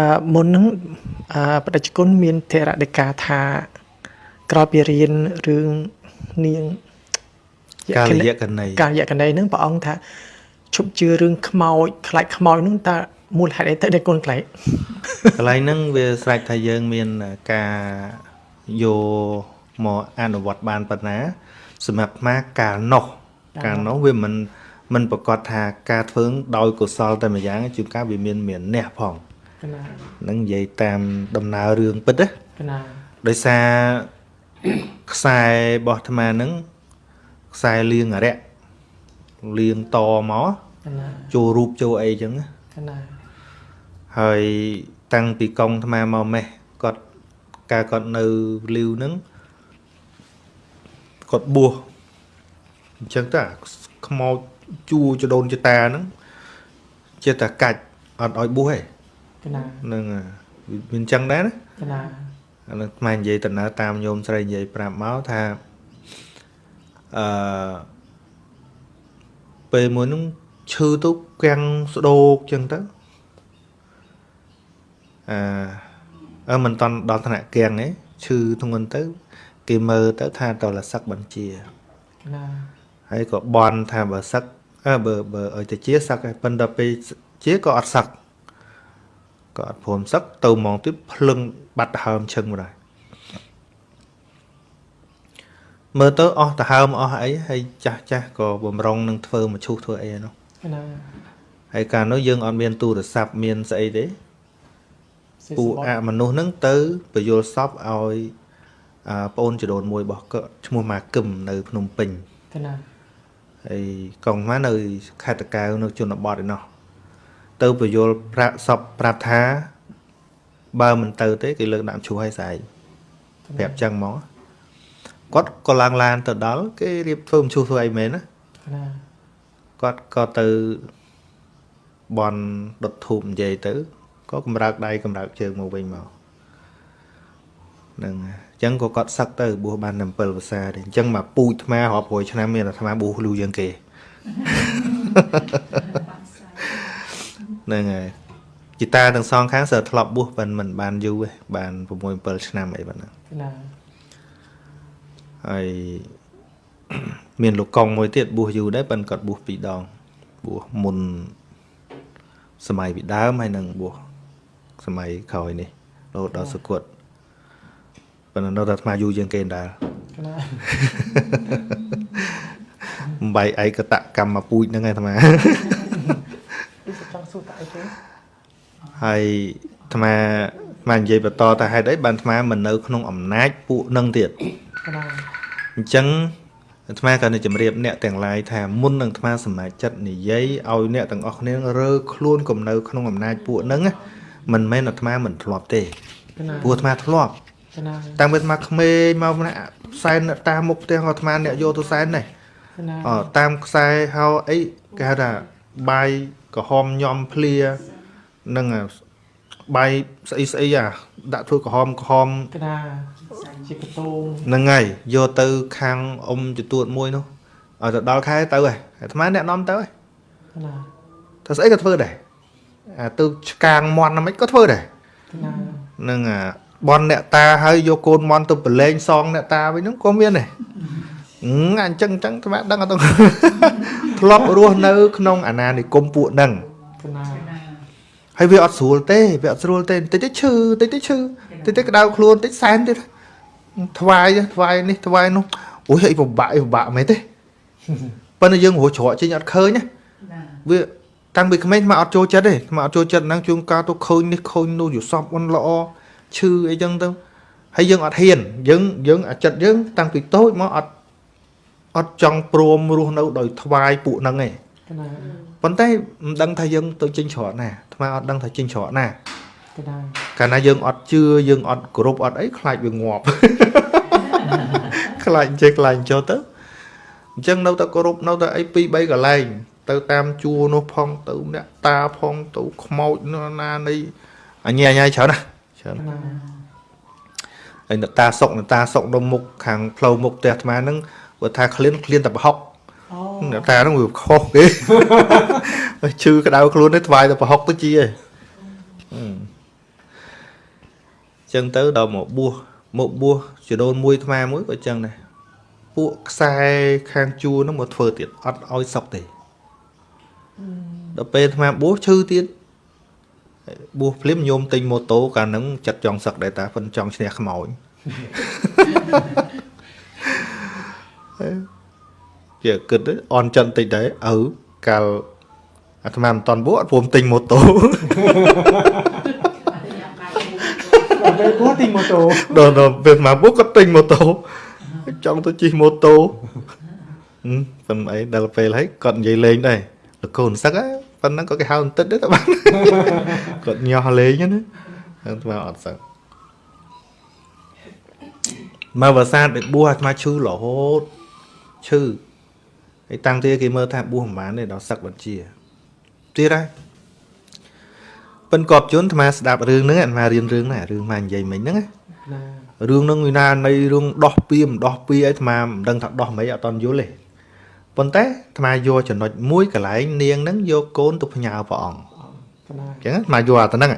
អឺមុនហ្នឹងអឺបដិជគុណមានធរដេកាថាក្រោយពីរៀនរឿងនាងកាលយៈកណីកាលយកណីហ្នឹងព្រះអង្គថាឈប់ជឿរឿងខ្មោចខ្លាចខ្មោចហ្នឹងតើមូលហេតុអីទៅដែលគុណខ្លាចកន្លែងហ្នឹងវាស្រេចថាយើងមានការយកមកអនុវត្តបានប៉ុណ្ណា សម្រាប់អាកាលនោះកាលនោះវាមិនមិនប្រកាសថាការធ្វើដោយកុសលតែម្យ៉ាងជួនកាលវាមានមានអ្នកផងកណាហ្នឹងនិយាយតាមដំណើររឿងពិតណាកណាដោយសារខ្សែរបស់អាត្មាហ្នឹងខ្សែលៀងអរិយលៀងតមកកណាចូលរូបចូលអីចឹងណាកណាហើយតាំងពីកងអាត្មាមកម៉េះគាត់កាលគាត់នៅលីវហ្នឹងគាត់បួសអញ្ចឹងទៅអាខ្មោចជួចដូនចតាហ្នឹងចេះតែកាច់អត់ឲ្យបួសទេ កណាហ្នឹងហើយវាមានអញ្ចឹងដែរណាកណាអានោះខ្មែរនិយាយដំណើរតាមញោមស្រីនិយាយប្រាប់មកថាអឺពេលមួយហ្នឹងឈឺទៅកាំងស្ដោកចឹងទៅអឺអឺមិនតន់ដល់ថ្នាក់កាំងទេឈឺធ្ងន់ទៅ គេមើលទៅថាតលសឹកបញ្ជាកណាហើយក៏បន់ថាបើសឹកអើបើបើឲ្យទៅជាសឹកហើយប៉ុន្តែពេលជាក៏អត់សឹក ក៏អត់ព្រមសឹកទៅហ្មងទៀតភ្លឹងបាត់ហើមឈឹងមកដែរមើលទៅអស់ទៅហើមអស់អីហើយចាស់ចាស់ក៏បំរុងនឹងធ្វើមឈូសធ្វើអីឯនោះកណាហើយកាលនោះយើងអត់មានទូរស័ព្ទមានស្អីទេសិស្សពួកបអមនុស្សហ្នឹងទៅបយលសពឲ្យអាប្អូនចដូនមួយរបស់គាត់ឈ្មោះម៉ាគឹមនៅភ្នំពេញកណាហើយកងមកនៅខេត្តតកៅនៅជនបទឯណោះ ទៅពយលប្រាក់សពប្រាប់ថា បើមិនទៅទេគេលើកដាក់ឈ្មោះឲ្យស្អែកប្រាប់ចឹងមកគាត់ក៏ឡើងឡានទៅដល់គេរៀបធ្វើមឈ្មោះធ្វើអីមែនណាកណាគាត់ក៏ទៅបន់ដុតធូបនិយាយទៅក៏កម្រើកដៃកម្រើកជើងមកវិញមកហ្នឹងហើយអញ្ចឹងក៏គាត់សឹកទៅបួសបានតែ7ភាសាទេអញ្ចឹងមកពូជអាត្មារាប់រយឆ្នាំមានអាត្មាបួសលូជាងគេ ហ្នឹងហើយជីតាទាំងសងខាងសើធ្លាប់បួសប៉ុន្តែមិនបានយូរទេបាន6 7ឆ្នាំអីប៉ុណ្ណាកណាហើយមានលោកកុងមួយទៀតបួសយូរដែរប៉ុន្តែគាត់បួសពីរដងបួសមុនសម័យពីដើមហើយនឹងបួសសម័យក្រោយនេះរហូតដល់សុគតប៉ុន្តែនៅតែអាត្មាយូរជាងគេដែរកណាបំបីឯកតកម្មពូជហ្នឹងឯងអាត្មាពីចង់សួរតើអីគេ ហើយអាត្មាអាត្មានិយាយបន្តថាហេតុអីបានអាត្មាមិននៅក្នុងអំណាចពួកនឹងទៀតកណាអញ្ចឹងអាត្មាក៏នឹងជម្រាបអ្នកទាំងឡាយថាមុននឹងអាត្មាសម្រេចចិត្តនិយាយឲ្យអ្នកទាំងអស់គ្នារើខ្លួនកុំនៅក្នុងអំណាចពួកហ្នឹងណាមិនមែនអាត្មាមិនធ្លាប់ទេកណាព្រោះអាត្មាធ្លាប់កណាតាំងពីអាត្មាក្មេងមកម្នាក់ផ្សែនអ្នកតាមុខផ្ទះអាត្មាអ្នកយកទៅសែននេះកណាអតាមខ្សែហៅអីគេហៅថា បាយក្រហមញំភ្លានឹងអាបាយស្អីស្អីអាដាក់ធ្វើក្រហមក្រហមកណាជាកតូងហ្នឹងហើយយកទៅខាងអ៊ំចទួតមួយនោះឲ្យទៅដល់ខែទៅហើយអាត្មាអ្នកនាំទៅហើយកណាតែស្អីក៏ធ្វើដែរអាទៅឆ្កាងមន់ណាមិនក៏ធ្វើដែរកណាហ្នឹងអាបនអ្នកតាហើយយកកូនមន់ទៅប្រឡែងសងអ្នកតាវិញហ្នឹងក៏មានដែរ អឺអញ្ចឹងអញ្ចឹងអាត្មាដឹងអត់ទៅធ្លាប់រស់នៅក្នុងអាណានិគមពួកហ្នឹងកណាហើយវាអត់ស្រួលទេវាអត់ស្រួលទេបន្តិចទៅឈឺបន្តិចទៅឈឺបន្តិចទៅក្តៅខ្លួនបន្តិចសែនទៀតថ្វាយថ្វាយនេះថ្វាយនោះអូយអីពិបាកអីពិបាកមែនទេប៉ុន្តែយើងរស់ច្រកចេញអត់ឃើញណាវាតាំងពីក្មេងមកអត់ចូលចិត្តទេមកអត់ចូលចិត្តហ្នឹងជួនកាលទៅឃើញនេះឃើញនោះយល់សពអន់ល្អឈឺអីចឹងទៅហើយយើងអត់ហ៊ានយើងយើងអាចិត្តយើងតាំងពីតូចមកអត់ អត់ចង់ព្រមរស់នៅដោយថ្វាយពួកហ្នឹងឯងកណាប៉ុន្តែមិនដឹងថាយើងទៅចេញច្រកណាអាត្មាអត់ដឹងថាចេញច្រកណាកណាកាលណាយើងអត់ជឿយើងអត់គោរពអត់អីខ្លាចវាងាប់ខ្លាចចេះខ្លាចចូលទៅអញ្ចឹងនៅតែគោរពនៅតែអីពីរបីកន្លែងទៅតាមជួរនោះផងទៅអ្នកតាផងទៅខ្មោចនោះណានៃអញ្ញាអញ្ញាច្រើនណាស់ច្រើនកណាហើយអ្នកតាសុកអ្នកតាសុកនៅមុខខាងផ្លូវមុខផ្ទះអាត្មាហ្នឹង គាត់ថាក្លៀនក្លៀនតែប្រហុកអូអ្នកតាហ្នឹងវាខុសគេឈឺក្តៅខ្លួនទៅថ្វាយតែប្រហុកទៅជាឯងចឹងទៅដល់មកបួសមកបួសចដូនមួយអាត្មាមួយក៏ចឹងដែរពួកខ្សែខាងជួរហ្នឹងមកធ្វើទៀតអត់ឲ្យសុកទេដល់ពេលអាត្មាបួសឈឺទៀតបួសភ្លាមញោមទិញម៉ូតូកាលហ្នឹងចិត្តចង់សឹកដែរតាប៉ុនចង់ឈ្នះខ្មោច ជាគិតទៅអន់ចិនតិចដែរឪកាលអាត្មាមិនតន់បួសអត់ព្រមទិញម៉ូតូពេលពោះទីម៉ូតូដល់ដល់ពេលអាត្មាបួសក៏ទិញម៉ូតូចង់ទៅជិះម៉ូតូហឹមប៉ុន្តែអីដល់ពេលហើយគាត់និយាយលេងដែរលកូនសឹកហ៎ប៉ុណ្ណឹងក៏គេហៅបន្តិចដែរតើបានគាត់ញាស់លេងហ្នឹងណាអាត្មាអត់សឹកមកវសាទៅបួសអាត្មាឈឺរហូតឈឺ ហើយតាំងទីគេមើលថាបួសមិនបានទេដល់សឹកបញ្ជាទៀតហើយប៉ិនកប់ជន់អាត្មាស្ដាប់រឿងហ្នឹងអាត្មារៀនរឿងហ្នឹងអារឿងមកនិយាយមិញហ្នឹងណាណារឿងហ្នឹងវាណានៃរឿងដោះពៀមដោះពៀអីអាត្មាមិនដឹងថាដោះមិនអត់តន់យល់ទេប៉ុន្តែអាត្មាយកចំណុចមួយកន្លែងនាងហ្នឹងយកកូនទៅផ្ញើព្រះអង្គណាអញ្ចឹងអាត្មាយកអាទៅហ្នឹង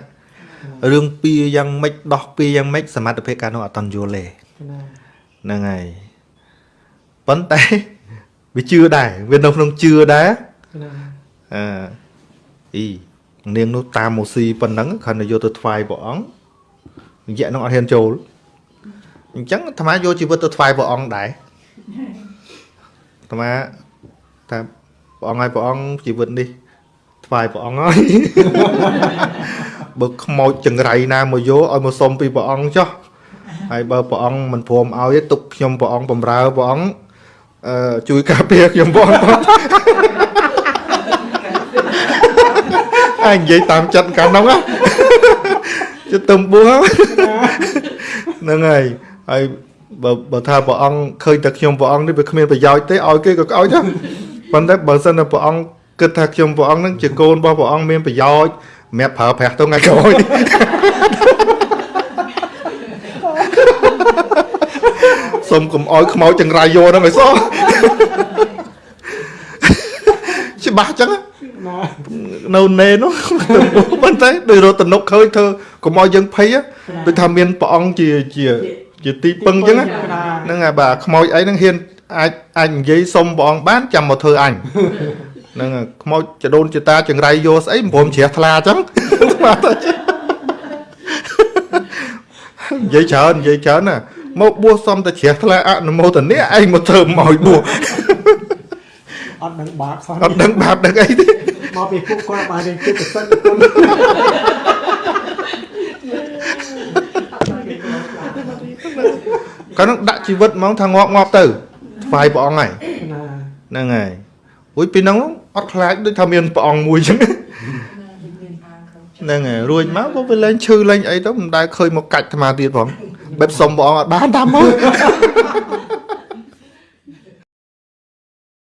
រឿងពៀយ៉ាងម៉េចដោះពៀយ៉ាងម៉េចសមត្ថភាពការនោះអត់តន់យល់ទេណាហ្នឹងហើយប៉ុន្តែ វាជឿដែរវានៅក្នុងជឿដែរណាអឺអីនាងនោះតាមម៉ូស៊ីប៉ុណ្ណឹងគ្រាន់តែយកទៅថ្វាយព្រះអង្គរយៈនោះអត់ហ៊ានចូលអញ្ចឹងអាត្មាយកជីវិតទៅថ្វាយព្រះអង្គដែរអាត្មាថាព្រះអង្គឲ្យព្រះអង្គជីវិតនេះថ្វាយព្រះអង្គហើយបើខ្មោចចង្រៃណាមកយកឲ្យមកសុំពីព្រះអង្គចុះហើយបើព្រះអង្គមិនព្រមឲ្យទេទុកខ្ញុំព្រះអង្គបំរើព្រះអង្គ អឺជួយការពារខ្ញុំព្រះអង្គផងអាយនិយាយតាមចិត្តកាលនោះណាចិត្តទំបួសហ្នឹងហើយហើយបើបើថាព្រះអង្គឃើញតែខ្ញុំព្រះអង្គនេះវាគ្មានប្រយោជន៍ទេឲ្យគេក៏ឲ្យដែរប៉ុន្តែបើសិនតែព្រះអង្គគិតថាខ្ញុំព្រះអង្គហ្នឹងជាកូនរបស់ព្រះអង្គមានប្រយោជន៍សម្រាប់ប្រើប្រាស់ទៅថ្ងៃក្រោយ សុំកុំឲ្យខ្មោចចង្រៃយកហ្នឹងឲ្យសោះច្បាស់ចឹងណាណានៅណេនោះប៉ុន្តែដោយរត់តនុកឃើញធ្វើកុំឲ្យយើងភ័យហ៎ដូចថាមានព្រះអង្គជាជាជាទីពឹងចឹងណាហ្នឹងហើយបាទខ្មោចអីហ្នឹងហ៊ានអាចអាចនិយាយសុំព្រះអង្គបានចាំមកធ្វើអញហ្នឹងហើយខ្មោចចដូនចតាចង្រៃយកស្អីមិនព្រមជ្រះថ្លាចឹងបាទទៅនិយាយច្រើននិយាយច្រើនណា មកបួសសុំតែជ្រះថ្លាអនុមោទនាឯងមកធ្វើមកបួសអត់ដឹងបាបសោះអត់ដឹងបាបដឹងអីទេមកពីពួកគាត់បានរៀនគិតទៅសិនគុណកាលនោះដាក់ជីវិតហ្មងថាងាប់ងាប់ទៅថ្វាយព្រះអង្គហើយណាហ្នឹងហើយរួចពីហ្នឹងអត់ខ្លាចដូចថាមានព្រះអង្គមួយចឹងហ្នឹងហើយរួចមកក៏វាលែងឈឺលែងអីទៅមិនដែលឃើញមកកាច់អាត្មាទៀតផង បែបសុំព្រះអង្គអត់បានតាមមើល